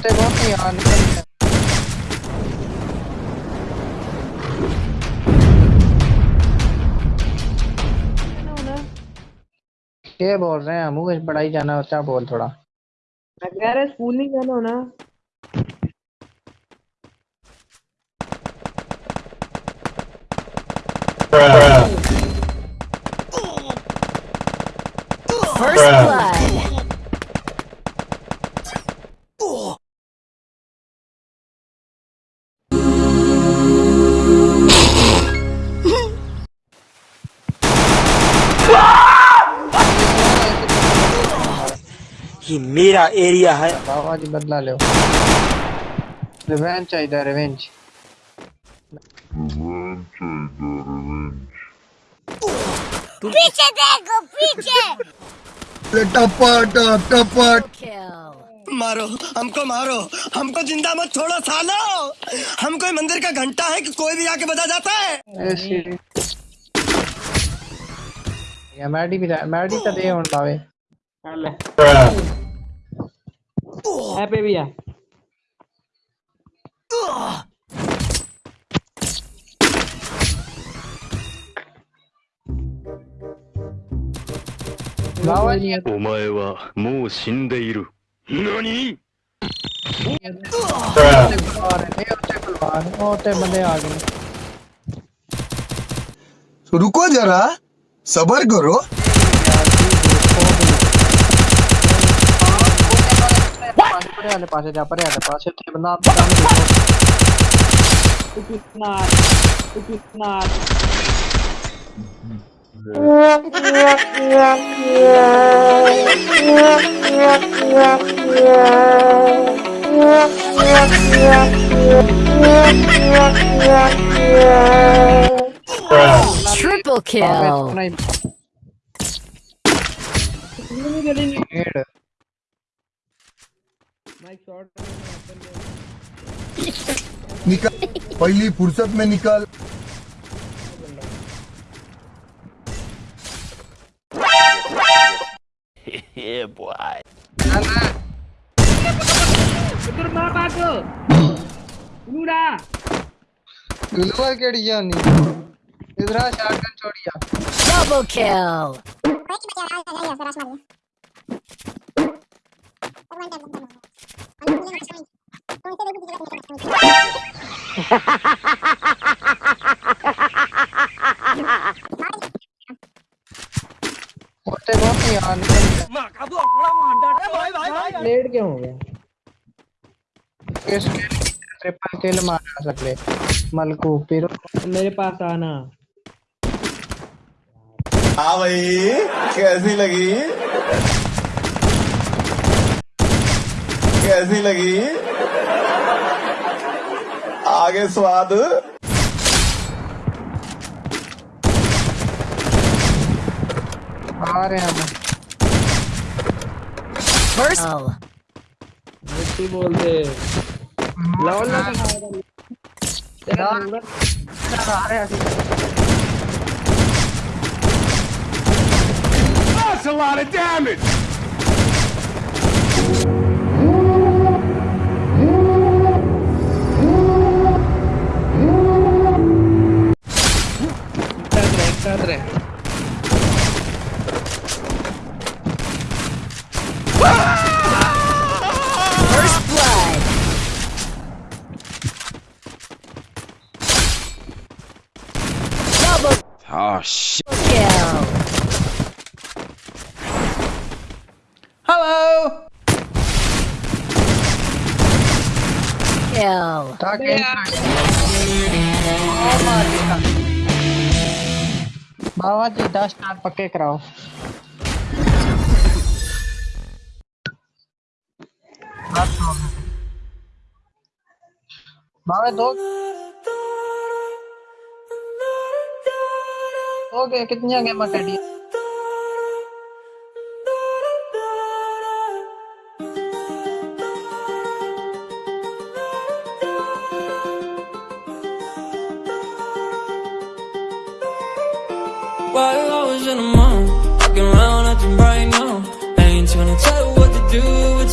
ہوتے بہت یار نکل کیا بول رہے ہیں منہ پڑھائی جانا ہوتا بول تھوڑا میں کہہ رہا اسکول نہیں جانا ہونا First یہ میرا ایریا ہے۔ بابا جی بدلا لو۔ ریونج چاہیے ریونج پیچھے دیکھو پیچھے. مارو ہم کو مارو۔ ہم کو زندہ مت چھوڑو سالو۔ ہم کوئی مندر کا گھنٹہ ہے کہ کوئی بھی آ کے بتا جاتا ہے۔ میڈی بھی میڈی تو دے ہون لاوے۔ لے اے پہ بھی ہے بابا جی お前はもう死んでいる。何 ہوتے کلوار ہے ہوتے کلوار ہوتے بندے آ گئے رکو ذرا صبر کرو پرے والے پاسے جا پرے والے پاسے تے بندہ آپ کا دیکھو کتنا کتنا Triple kill. نکل پہلی فرصت میں نکل Double kill. ہوتے بہت نہیں یار لیٹ کیوں ہو گیا اس کے ٹرپل کل مارا سکلے ملکو پھر میرے پاس آنا ہاں بھائی کیسی لگی کیسی لگی آگے سواد آ رہے ہیں ہم First. Oh. مٹی بول دے لاؤ لا تیرا نمبر آ رہے ہیں That's a lot of damage! First blood. Double Oh, shit. kill. Hello! Kill. تاکہ بابا جی دس نال پکے کراؤ بابا دو ہو گئے کتنی گیماں کھیلی While I was in the mall, walking around acting right now. I ain't tryna tell you what to do, but